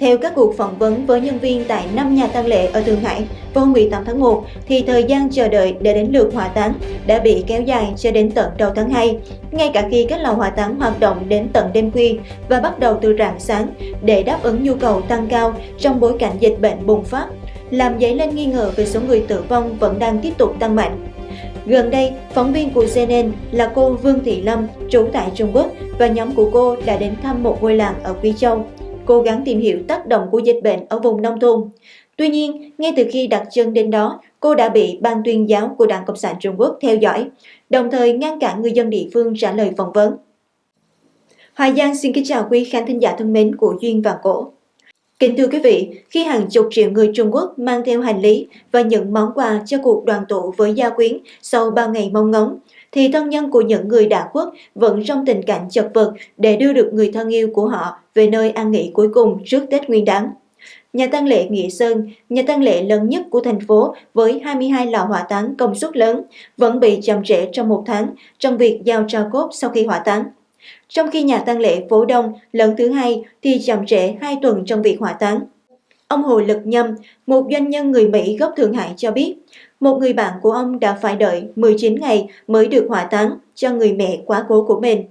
Theo các cuộc phỏng vấn với nhân viên tại 5 nhà tang lễ ở Thượng Hải vào hôm 18 tháng 1, thì thời gian chờ đợi để đến lượt hỏa táng đã bị kéo dài cho đến tận đầu tháng 2, ngay cả khi các lò hỏa táng hoạt động đến tận đêm khuya và bắt đầu từ rạng sáng để đáp ứng nhu cầu tăng cao trong bối cảnh dịch bệnh bùng phát, làm dấy lên nghi ngờ về số người tử vong vẫn đang tiếp tục tăng mạnh. Gần đây, phóng viên của CNN là cô Vương Thị Lâm, trú tại Trung Quốc và nhóm của cô đã đến thăm một ngôi làng ở Quý Châu cố gắng tìm hiểu tác động của dịch bệnh ở vùng nông thôn. Tuy nhiên, ngay từ khi đặt chân đến đó, cô đã bị ban tuyên giáo của Đảng Cộng sản Trung Quốc theo dõi, đồng thời ngăn cản người dân địa phương trả lời phỏng vấn. Hoài Giang xin kính chào quý khán thính giả thân mến của Duyên và Cổ. Kính thưa quý vị, khi hàng chục triệu người Trung Quốc mang theo hành lý và những món quà cho cuộc đoàn tụ với gia quyến sau bao ngày mong ngóng, thì thân nhân của những người đã khuất vẫn trong tình cảnh chật vật để đưa được người thân yêu của họ về nơi an nghỉ cuối cùng trước Tết Nguyên đán. Nhà tăng lễ Nghĩa Sơn, nhà tăng lễ lớn nhất của thành phố với 22 lò hỏa táng công suất lớn, vẫn bị chậm trễ trong một tháng trong việc giao tro cốt sau khi hỏa táng. Trong khi nhà tăng lễ phố Đông lần thứ hai thì chậm trễ 2 tuần trong việc hỏa táng. Ông Hồ Lực Nhâm, một doanh nhân người Mỹ gốc Thượng Hải cho biết, một người bạn của ông đã phải đợi 19 ngày mới được hỏa táng cho người mẹ quá cố của mình.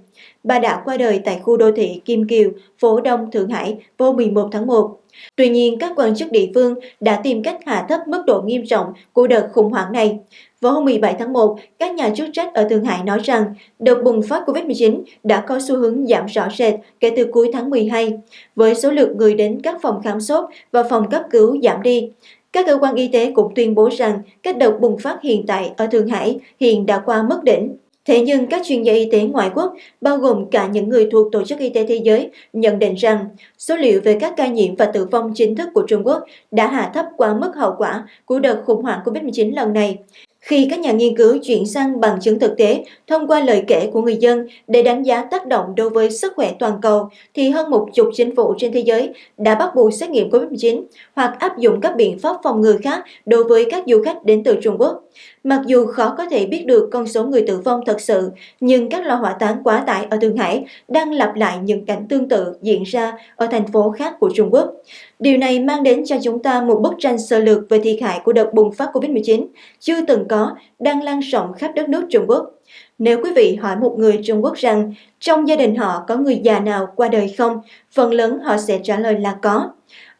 Bà đã qua đời tại khu đô thị Kim Kiều, phố Đông, Thượng Hải vào 11 tháng 1. Tuy nhiên, các quan chức địa phương đã tìm cách hạ thấp mức độ nghiêm trọng của đợt khủng hoảng này. Vào hôm 17 tháng 1, các nhà chức trách ở Thượng Hải nói rằng đợt bùng phát COVID-19 đã có xu hướng giảm rõ rệt kể từ cuối tháng 12, với số lượng người đến các phòng khám sốt và phòng cấp cứu giảm đi. Các cơ quan y tế cũng tuyên bố rằng các đợt bùng phát hiện tại ở Thượng Hải hiện đã qua mức đỉnh. Thế nhưng các chuyên gia y tế ngoại quốc, bao gồm cả những người thuộc Tổ chức Y tế Thế giới, nhận định rằng số liệu về các ca nhiễm và tử vong chính thức của Trung Quốc đã hạ thấp quá mức hậu quả của đợt khủng hoảng COVID-19 lần này. Khi các nhà nghiên cứu chuyển sang bằng chứng thực tế thông qua lời kể của người dân để đánh giá tác động đối với sức khỏe toàn cầu, thì hơn một chục chính phủ trên thế giới đã bắt buộc xét nghiệm COVID-19 hoặc áp dụng các biện pháp phòng ngừa khác đối với các du khách đến từ Trung Quốc. Mặc dù khó có thể biết được con số người tử vong thật sự, nhưng các lò hỏa táng quá tải ở Thượng Hải đang lặp lại những cảnh tương tự diễn ra ở thành phố khác của Trung Quốc. Điều này mang đến cho chúng ta một bức tranh sơ lược về thiệt hại của đợt bùng phát COVID-19 chưa từng có, đang lan rộng khắp đất nước Trung Quốc. Nếu quý vị hỏi một người Trung Quốc rằng trong gia đình họ có người già nào qua đời không, phần lớn họ sẽ trả lời là có.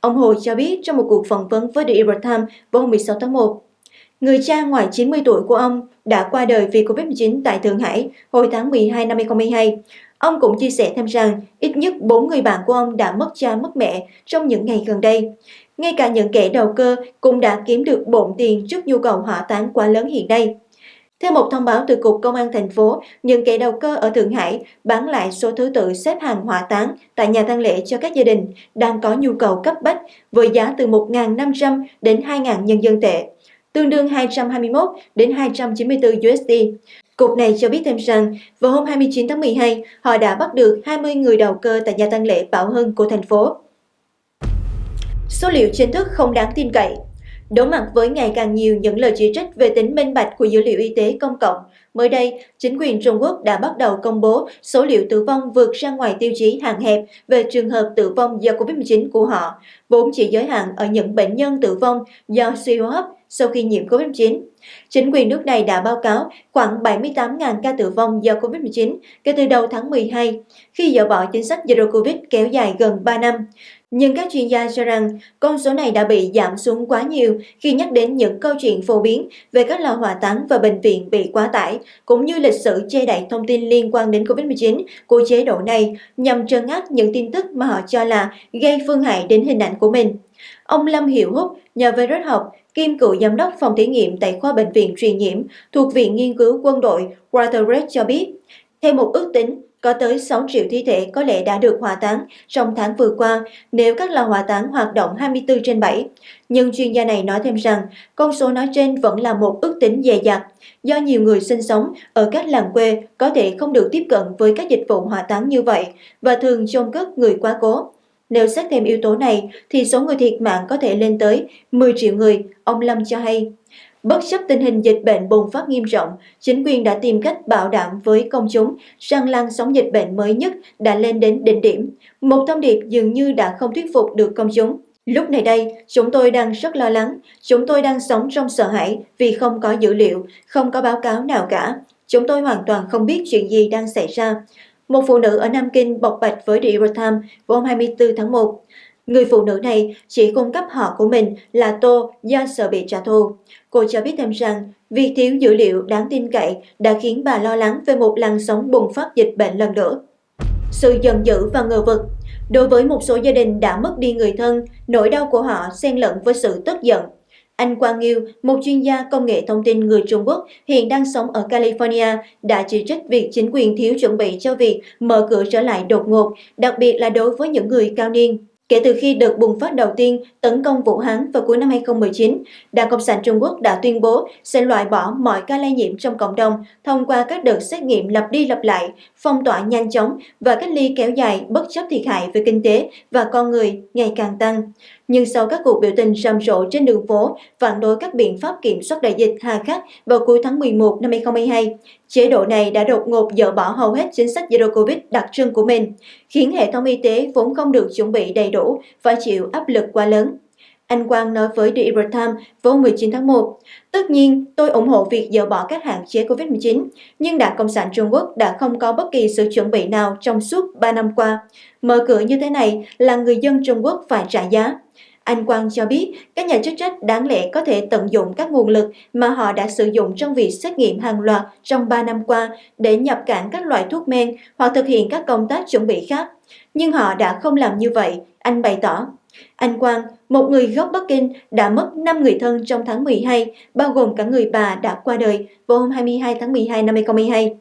Ông Hồ cho biết trong một cuộc phỏng vấn với The Epoch Times vào hôm 16 tháng 1, Người cha ngoài 90 tuổi của ông đã qua đời vì Covid-19 tại Thượng Hải hồi tháng 12 năm 2022. Ông cũng chia sẻ thêm rằng ít nhất 4 người bạn của ông đã mất cha mất mẹ trong những ngày gần đây. Ngay cả những kẻ đầu cơ cũng đã kiếm được bộn tiền trước nhu cầu hỏa táng quá lớn hiện nay. Theo một thông báo từ Cục Công an thành phố, những kẻ đầu cơ ở Thượng Hải bán lại số thứ tự xếp hàng hỏa táng tại nhà tang lễ cho các gia đình đang có nhu cầu cấp bách với giá từ 1.500 đến 2.000 nhân dân tệ tương đương 221 đến 294 USD. Cục này cho biết thêm rằng, vào hôm 29 tháng 12, họ đã bắt được 20 người đầu cơ tại nhà tăng lễ Bảo Hưng của thành phố. Số liệu chính thức không đáng tin cậy Đối mặt với ngày càng nhiều những lời chỉ trích về tính minh bạch của dữ liệu y tế công cộng, mới đây, chính quyền Trung Quốc đã bắt đầu công bố số liệu tử vong vượt ra ngoài tiêu chí hạn hẹp về trường hợp tử vong do COVID-19 của họ, vốn chỉ giới hạn ở những bệnh nhân tử vong do suy hô hấp sau khi nhiễm COVID-19. Chính quyền nước này đã báo cáo khoảng 78.000 ca tử vong do COVID-19 kể từ đầu tháng 12, khi dỡ bỏ chính sách Zero Covid kéo dài gần 3 năm. Nhưng các chuyên gia cho rằng con số này đã bị giảm xuống quá nhiều khi nhắc đến những câu chuyện phổ biến về các lò hỏa táng và bệnh viện bị quá tải, cũng như lịch sử che đậy thông tin liên quan đến COVID-19 của chế độ này nhằm trấn áp những tin tức mà họ cho là gây phương hại đến hình ảnh của mình. Ông Lâm Hiểu Húc, nhà virus học, kiêm cựu giám đốc phòng thí nghiệm tại khoa bệnh viện truyền nhiễm thuộc Viện Nghiên cứu Quân đội Waterred cho biết, theo một ước tính, có tới 6 triệu thi thể có lẽ đã được hỏa táng trong tháng vừa qua nếu các lò hỏa táng hoạt động 24 trên 7. Nhưng chuyên gia này nói thêm rằng con số nói trên vẫn là một ước tính dè dặt do nhiều người sinh sống ở các làng quê có thể không được tiếp cận với các dịch vụ hỏa táng như vậy và thường chôn cất người quá cố. Nếu xét thêm yếu tố này thì số người thiệt mạng có thể lên tới 10 triệu người, ông Lâm cho hay. Bất chấp tình hình dịch bệnh bùng phát nghiêm trọng, chính quyền đã tìm cách bảo đảm với công chúng rằng làn sóng dịch bệnh mới nhất đã lên đến đỉnh điểm. Một thông điệp dường như đã không thuyết phục được công chúng. Lúc này đây, chúng tôi đang rất lo lắng, chúng tôi đang sống trong sợ hãi vì không có dữ liệu, không có báo cáo nào cả. Chúng tôi hoàn toàn không biết chuyện gì đang xảy ra. Một phụ nữ ở Nam Kinh bộc bạch với The Epoch Times vào hôm 24 tháng 1. Người phụ nữ này chỉ cung cấp họ của mình là Tô do sợ bị trả thù. Cô cho biết thêm rằng, việc thiếu dữ liệu đáng tin cậy đã khiến bà lo lắng về một làn sóng bùng phát dịch bệnh lần nữa. Sự giận dữ và ngờ vực Đối với một số gia đình đã mất đi người thân, nỗi đau của họ xen lẫn với sự tức giận. Anh Quang Nghiêu, một chuyên gia công nghệ thông tin người Trung Quốc hiện đang sống ở California, đã chỉ trích việc chính quyền thiếu chuẩn bị cho việc mở cửa trở lại đột ngột, đặc biệt là đối với những người cao niên. Kể từ khi đợt bùng phát đầu tiên tấn công Vũ Hán vào cuối năm 2019, Đảng Cộng sản Trung Quốc đã tuyên bố sẽ loại bỏ mọi ca lây nhiễm trong cộng đồng thông qua các đợt xét nghiệm lặp đi lặp lại, phong tỏa nhanh chóng và cách ly kéo dài bất chấp thiệt hại về kinh tế và con người ngày càng tăng. Nhưng sau các cuộc biểu tình rầm rộ trên đường phố phản đối các biện pháp kiểm soát đại dịch hà khắc vào cuối tháng 11 năm 2022, chế độ này đã đột ngột dỡ bỏ hầu hết chính sách Zero Covid đặc trưng của mình, khiến hệ thống y tế vốn không được chuẩn bị đầy đủ phải chịu áp lực quá lớn. Anh Quang nói với The Epoch Times vào 19 tháng 1, Tất nhiên, tôi ủng hộ việc dỡ bỏ các hạn chế COVID-19, nhưng Đảng Cộng sản Trung Quốc đã không có bất kỳ sự chuẩn bị nào trong suốt 3 năm qua. Mở cửa như thế này là người dân Trung Quốc phải trả giá. Anh Quang cho biết các nhà chức trách đáng lẽ có thể tận dụng các nguồn lực mà họ đã sử dụng trong việc xét nghiệm hàng loạt trong 3 năm qua để nhập cảng các loại thuốc men hoặc thực hiện các công tác chuẩn bị khác. Nhưng họ đã không làm như vậy, anh bày tỏ. Anh Quang, một người gốc Bắc Kinh, đã mất 5 người thân trong tháng 12, bao gồm cả người bà đã qua đời vào hôm 22 tháng 12 năm 2022.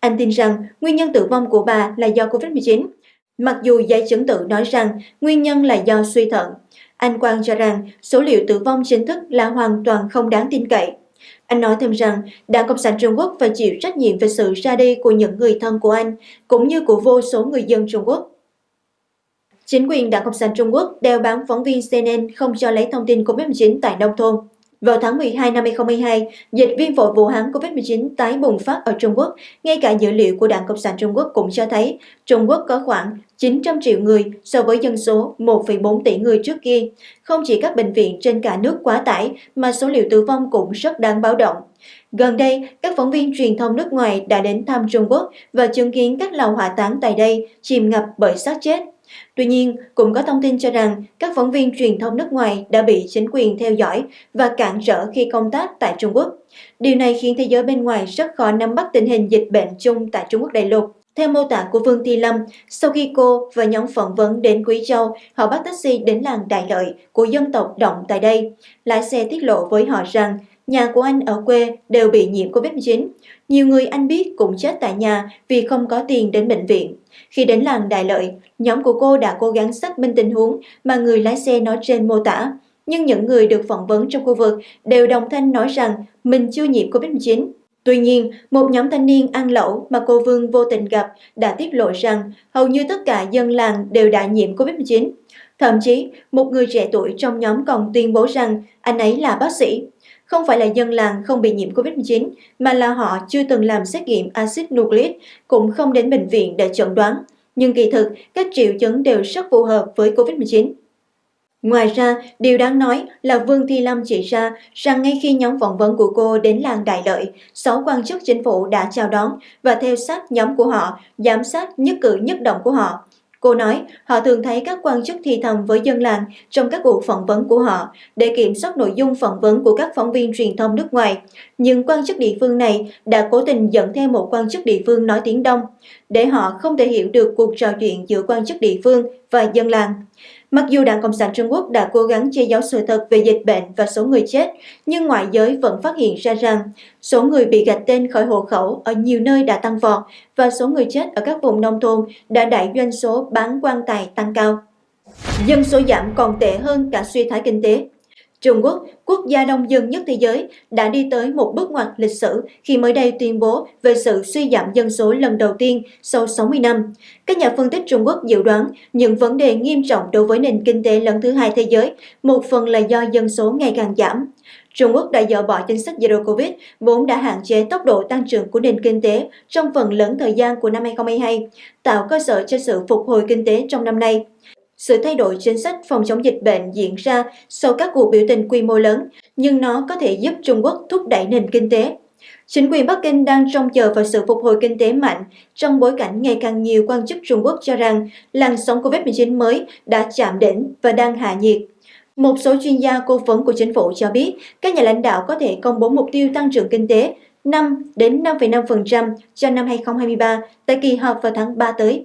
Anh tin rằng nguyên nhân tử vong của bà là do COVID-19, mặc dù giấy chứng tự nói rằng nguyên nhân là do suy thận. Anh Quang cho rằng số liệu tử vong chính thức là hoàn toàn không đáng tin cậy. Anh nói thêm rằng Đảng Cộng sản Trung Quốc phải chịu trách nhiệm về sự ra đi của những người thân của anh, cũng như của vô số người dân Trung Quốc. Chính quyền Đảng Cộng sản Trung Quốc đeo bám phóng viên CNN không cho lấy thông tin COVID-19 tại nông thôn. Vào tháng 12 năm 2022, dịch viêm phổi Vũ Hán COVID-19 tái bùng phát ở Trung Quốc. Ngay cả dữ liệu của Đảng Cộng sản Trung Quốc cũng cho thấy Trung Quốc có khoảng 900 triệu người so với dân số 1,4 tỷ người trước kia. Không chỉ các bệnh viện trên cả nước quá tải mà số liệu tử vong cũng rất đáng báo động. Gần đây, các phóng viên truyền thông nước ngoài đã đến thăm Trung Quốc và chứng kiến các lầu hỏa táng tại đây chìm ngập bởi xác chết. Tuy nhiên, cũng có thông tin cho rằng các phóng viên truyền thông nước ngoài đã bị chính quyền theo dõi và cản trở khi công tác tại Trung Quốc. Điều này khiến thế giới bên ngoài rất khó nắm bắt tình hình dịch bệnh chung tại Trung Quốc đại lục. Theo mô tả của Vương Thi Lâm, sau khi cô và nhóm phỏng vấn đến Quý Châu, họ bắt taxi đến làng Đại Lợi của dân tộc Động tại đây. Lái xe tiết lộ với họ rằng nhà của anh ở quê đều bị nhiễm Covid-19. Nhiều người anh biết cũng chết tại nhà vì không có tiền đến bệnh viện. Khi đến làng Đại Lợi, nhóm của cô đã cố gắng xác minh tình huống mà người lái xe nói trên mô tả. Nhưng những người được phỏng vấn trong khu vực đều đồng thanh nói rằng mình chưa nhiễm Covid-19. Tuy nhiên, một nhóm thanh niên ăn lẩu mà cô Vương vô tình gặp đã tiết lộ rằng hầu như tất cả dân làng đều đã nhiễm Covid-19. Thậm chí, một người trẻ tuổi trong nhóm còn tuyên bố rằng anh ấy là bác sĩ. Không phải là dân làng không bị nhiễm COVID-19, mà là họ chưa từng làm xét nghiệm axit nucleic, cũng không đến bệnh viện để chẩn đoán. Nhưng kỳ thực, các triệu chứng đều rất phù hợp với COVID-19. Ngoài ra, điều đáng nói là Vương Thi Lâm chỉ ra rằng ngay khi nhóm phỏng vấn của cô đến làng Đại Lợi, sáu quan chức chính phủ đã chào đón và theo sát nhóm của họ, giám sát nhất cử nhất động của họ. Cô nói, họ thường thấy các quan chức thì thầm với dân làng trong các cuộc phỏng vấn của họ, để kiểm soát nội dung phỏng vấn của các phóng viên truyền thông nước ngoài. Nhưng quan chức địa phương này đã cố tình dẫn theo một quan chức địa phương nói tiếng Đông, để họ không thể hiểu được cuộc trò chuyện giữa quan chức địa phương và dân làng. Mặc dù Đảng Cộng sản Trung Quốc đã cố gắng che giấu sự thật về dịch bệnh và số người chết, nhưng ngoại giới vẫn phát hiện ra rằng số người bị gạch tên khỏi hộ khẩu ở nhiều nơi đã tăng vọt và số người chết ở các vùng nông thôn đã đẩy doanh số bán quan tài tăng cao. Dân số giảm còn tệ hơn cả suy thoái kinh tế. Trung Quốc, quốc gia đông dân nhất thế giới, đã đi tới một bước ngoặt lịch sử khi mới đây tuyên bố về sự suy giảm dân số lần đầu tiên sau 60 năm. Các nhà phân tích Trung Quốc dự đoán những vấn đề nghiêm trọng đối với nền kinh tế lần thứ hai thế giới, một phần là do dân số ngày càng giảm. Trung Quốc đã dỡ bỏ chính sách Zero Covid, vốn đã hạn chế tốc độ tăng trưởng của nền kinh tế trong phần lớn thời gian của năm 2022, tạo cơ sở cho sự phục hồi kinh tế trong năm nay. Sự thay đổi chính sách phòng chống dịch bệnh diễn ra sau các cuộc biểu tình quy mô lớn, nhưng nó có thể giúp Trung Quốc thúc đẩy nền kinh tế. Chính quyền Bắc Kinh đang trông chờ vào sự phục hồi kinh tế mạnh trong bối cảnh ngày càng nhiều quan chức Trung Quốc cho rằng làn sóng COVID-19 mới đã chạm đỉnh và đang hạ nhiệt. Một số chuyên gia cố vấn của chính phủ cho biết các nhà lãnh đạo có thể công bố mục tiêu tăng trưởng kinh tế 5 đến 5,5% cho năm 2023 tại kỳ họp vào tháng 3 tới.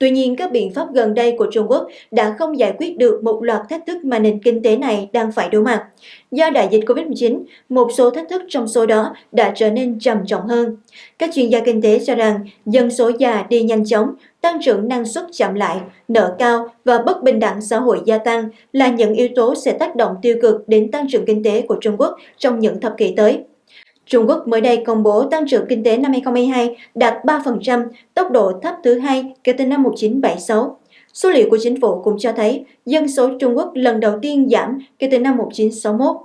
Tuy nhiên, các biện pháp gần đây của Trung Quốc đã không giải quyết được một loạt thách thức mà nền kinh tế này đang phải đối mặt. Do đại dịch COVID-19, một số thách thức trong số đó đã trở nên trầm trọng hơn. Các chuyên gia kinh tế cho rằng dân số già đi nhanh chóng, tăng trưởng năng suất chậm lại, nợ cao và bất bình đẳng xã hội gia tăng là những yếu tố sẽ tác động tiêu cực đến tăng trưởng kinh tế của Trung Quốc trong những thập kỷ tới. Trung Quốc mới đây công bố tăng trưởng kinh tế năm 2022 đạt 3%, tốc độ thấp thứ hai kể từ năm 1976. Số liệu của chính phủ cũng cho thấy dân số Trung Quốc lần đầu tiên giảm kể từ năm 1961.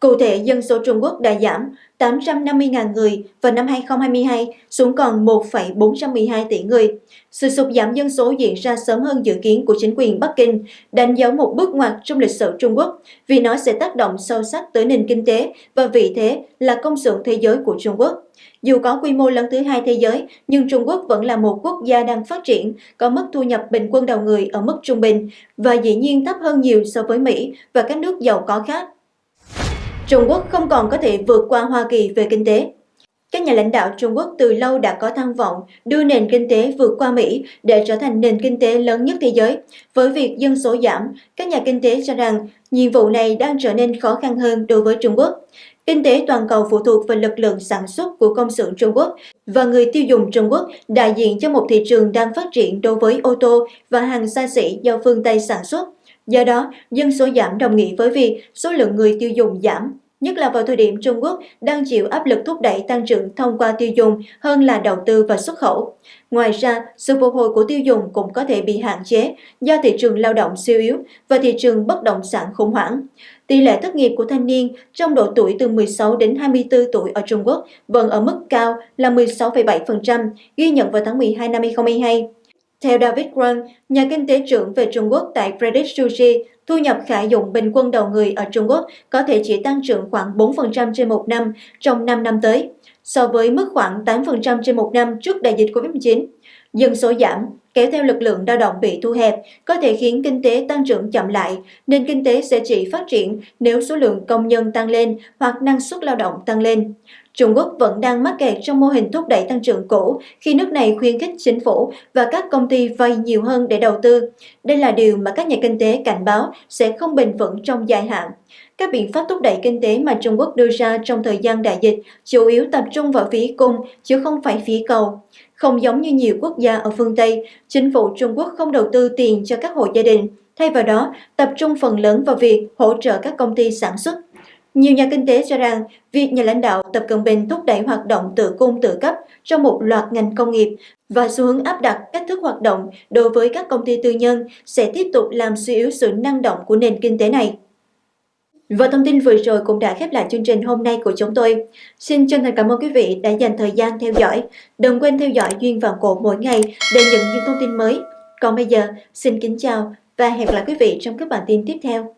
Cụ thể, dân số Trung Quốc đã giảm 850.000 người vào năm 2022 xuống còn 1,412 tỷ người. Sự sụt giảm dân số diễn ra sớm hơn dự kiến của chính quyền Bắc Kinh, đánh dấu một bước ngoặt trong lịch sử Trung Quốc vì nó sẽ tác động sâu sắc tới nền kinh tế và vị thế là công xưởng thế giới của Trung Quốc. Dù có quy mô lớn thứ hai thế giới, nhưng Trung Quốc vẫn là một quốc gia đang phát triển, có mức thu nhập bình quân đầu người ở mức trung bình và dĩ nhiên thấp hơn nhiều so với Mỹ và các nước giàu có khác. Trung Quốc không còn có thể vượt qua Hoa Kỳ về kinh tế. Các nhà lãnh đạo Trung Quốc từ lâu đã có tham vọng đưa nền kinh tế vượt qua Mỹ để trở thành nền kinh tế lớn nhất thế giới. Với việc dân số giảm, các nhà kinh tế cho rằng nhiệm vụ này đang trở nên khó khăn hơn đối với Trung Quốc. Kinh tế toàn cầu phụ thuộc vào lực lượng sản xuất của công xưởng Trung Quốc và người tiêu dùng Trung Quốc đại diện cho một thị trường đang phát triển đối với ô tô và hàng xa xỉ do phương Tây sản xuất. Do đó, dân số giảm đồng nghĩa với việc số lượng người tiêu dùng giảm, nhất là vào thời điểm Trung Quốc đang chịu áp lực thúc đẩy tăng trưởng thông qua tiêu dùng hơn là đầu tư và xuất khẩu. Ngoài ra, sự phục hồi của tiêu dùng cũng có thể bị hạn chế do thị trường lao động siêu yếu và thị trường bất động sản khủng hoảng. Tỷ lệ thất nghiệp của thanh niên trong độ tuổi từ 16 đến 24 tuổi ở Trung Quốc vẫn ở mức cao là 16,7%, ghi nhận vào tháng 12 năm 2022. Theo David Wang, nhà kinh tế trưởng về Trung Quốc tại Credit Suisse, thu nhập khả dụng bình quân đầu người ở Trung Quốc có thể chỉ tăng trưởng khoảng 4% trên một năm trong 5 năm tới, so với mức khoảng 8% trên một năm trước đại dịch COVID-19. Dân số giảm, kéo theo lực lượng lao động bị thu hẹp, có thể khiến kinh tế tăng trưởng chậm lại, nên kinh tế sẽ chỉ phát triển nếu số lượng công nhân tăng lên hoặc năng suất lao động tăng lên. Trung Quốc vẫn đang mắc kẹt trong mô hình thúc đẩy tăng trưởng cũ khi nước này khuyến khích chính phủ và các công ty vay nhiều hơn để đầu tư. Đây là điều mà các nhà kinh tế cảnh báo sẽ không bền vững trong dài hạn. Các biện pháp thúc đẩy kinh tế mà Trung Quốc đưa ra trong thời gian đại dịch chủ yếu tập trung vào phía cung chứ không phải phía cầu. Không giống như nhiều quốc gia ở phương Tây, chính phủ Trung Quốc không đầu tư tiền cho các hộ gia đình, thay vào đó tập trung phần lớn vào việc hỗ trợ các công ty sản xuất nhiều nhà kinh tế cho rằng việc nhà lãnh đạo Tập Cận Bình thúc đẩy hoạt động tự cung tự cấp trong một loạt ngành công nghiệp và xu hướng áp đặt cách thức hoạt động đối với các công ty tư nhân sẽ tiếp tục làm suy yếu sự năng động của nền kinh tế này. Và thông tin vừa rồi cũng đã khép lại chương trình hôm nay của chúng tôi. Xin chân thành cảm ơn quý vị đã dành thời gian theo dõi. Đừng quên theo dõi Duyên Vạn Cổ mỗi ngày để nhận những thông tin mới. Còn bây giờ, xin kính chào và hẹn gặp lại quý vị trong các bản tin tiếp theo.